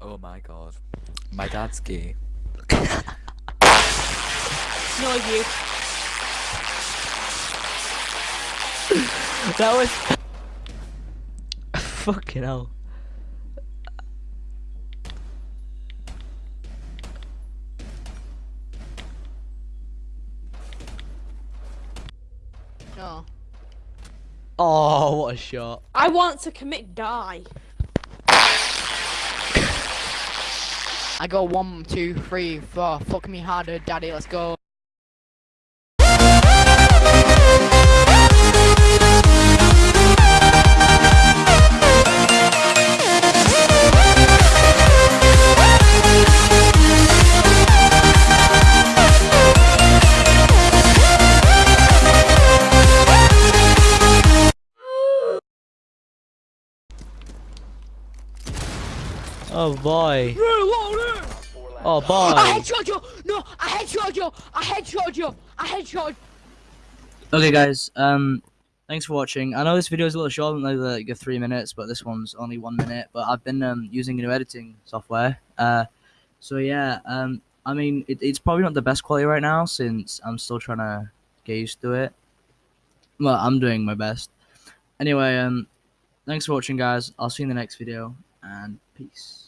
Oh my god. My dad's gay. No, you. That was fucking hell. No. Oh, what a shot. I want to commit die. I go one, two, three, four. Fuck me harder, daddy. Let's go. Oh boy. Oh boy. I boy. headshot you. No, I headshot you. I headshot you. I headshot. Okay, guys. Um, thanks for watching. I know this video is a little short, like like three minutes, but this one's only one minute. But I've been um using a new editing software. Uh, so yeah. Um, I mean, it, it's probably not the best quality right now since I'm still trying to get used to it. Well, I'm doing my best. Anyway, um, thanks for watching, guys. I'll see you in the next video, and peace.